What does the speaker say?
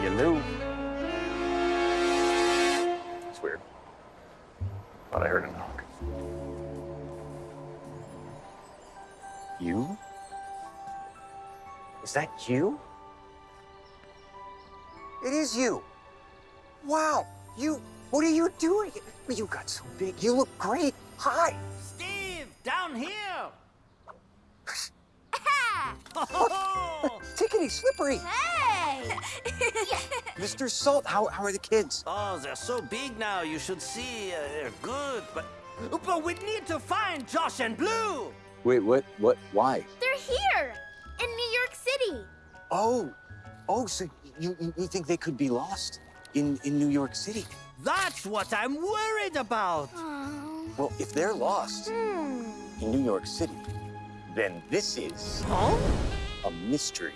Hello. It's weird. Thought I heard a knock. You? Is that you? It is you. Wow. You, what are you doing? You got so big. You look great. Hi. Steve, down here! Oh, tickety slippery. Hey! Mr. Salt, how, how are the kids? Oh, they're so big now, you should see. Uh, they're good, but... But we need to find Josh and Blue! Wait, what? What? Why? They're here in New York City. Oh, oh, so you, you, you think they could be lost in, in New York City? That's what I'm worried about! Oh. Well, if they're lost Hmm. in New York City, then this is Huh? a mystery.